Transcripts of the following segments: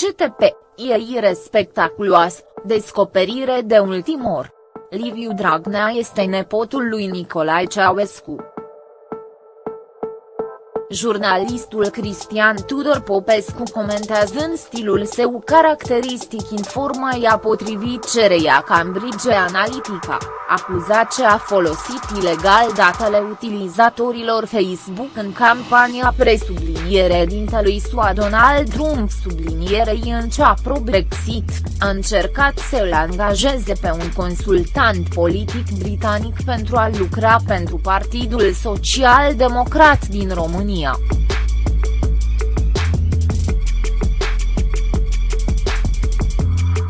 CTP, e spectaculoasă, descoperire de ultimor. Liviu Dragnea este nepotul lui Nicolae Ceaușescu. Jurnalistul Cristian Tudor Popescu comentează în stilul său caracteristic informația potrivit cereia Cambridge Analytica, acuzat ce a folosit ilegal datele utilizatorilor Facebook în campania presubliniere dintelui SUA Donald Trump sublinierei în cea pro-Brexit, a încercat să îl angajeze pe un consultant politic britanic pentru a lucra pentru Partidul Social Democrat din România. România.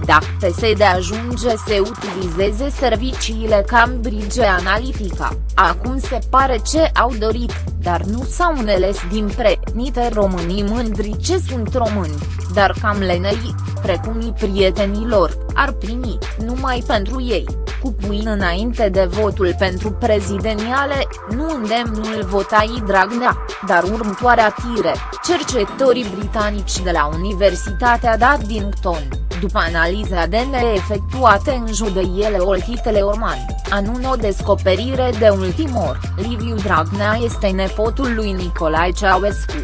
Dacă PSD ajunge să utilizeze serviciile Cambridge Analytica, acum se pare ce au dorit, dar nu s-au înțeles din pre-nite românii mândri ce sunt români, dar cam lenei, precum prietenilor, ar primi, numai pentru ei cu puin înainte de votul pentru prezidențiale, nu îndemnul votai Dragnea, dar următoarea tire, cercetătorii britanici de la Universitatea Daddington, după analiza DNA efectuate în judeiele Olchitele Orman, anun o descoperire de ultimor, Liviu Dragnea este nepotul lui Nicolae Ceaușescu.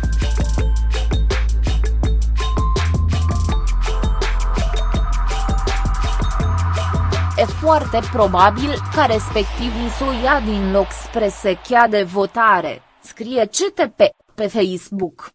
E foarte probabil ca respectivii să o ia din loc spre sechea de votare, scrie CTP, pe Facebook.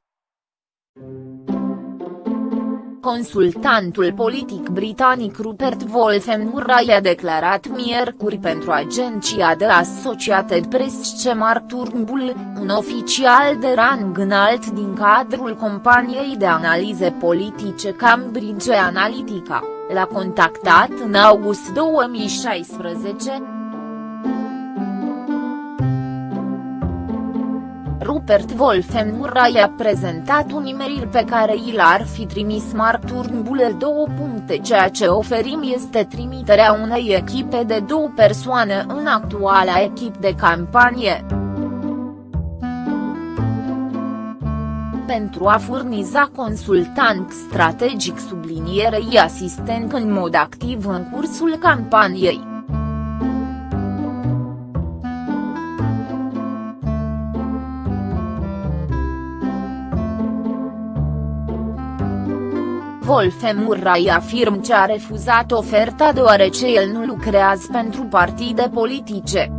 Consultantul politic britanic Rupert Wolfen Murray a declarat miercuri pentru agenția de Associated Press ce Mark Turnbull, un oficial de rang înalt din cadrul companiei de analize politice Cambridge Analytica, l-a contactat în august 2016, Rupert Wolfen Murray a prezentat un e-mail pe care i l-ar fi trimis Mark Turnbull două puncte ceea ce oferim este trimiterea unei echipe de două persoane în actuala echip de campanie. pentru a furniza consultant strategic sublinierei asistent în mod activ în cursul campaniei. Wolfe Murray afirm ce a refuzat oferta deoarece el nu lucrează pentru partide politice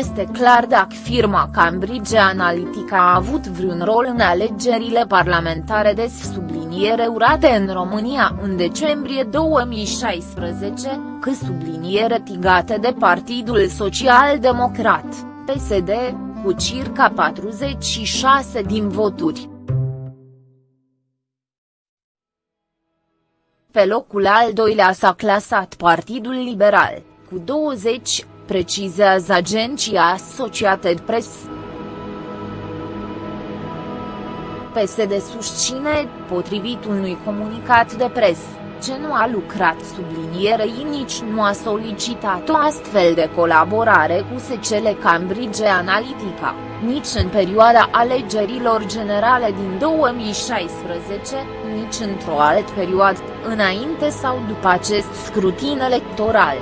este clar dacă firma Cambridge Analytica a avut vreun rol în alegerile parlamentare de subliniere urate în România în decembrie 2016, că subliniere tigate de Partidul Social Democrat, PSD, cu circa 46 din voturi. Pe locul al doilea s-a clasat Partidul Liberal, cu 20, precizează agenția Associated Press. PSD susține, potrivit unui comunicat de presă, ce nu a lucrat sublinierei nici nu a solicitat o astfel de colaborare cu SCL Cambridge Analytica, nici în perioada alegerilor generale din 2016, nici într-o altă perioadă, înainte sau după acest scrutin electoral.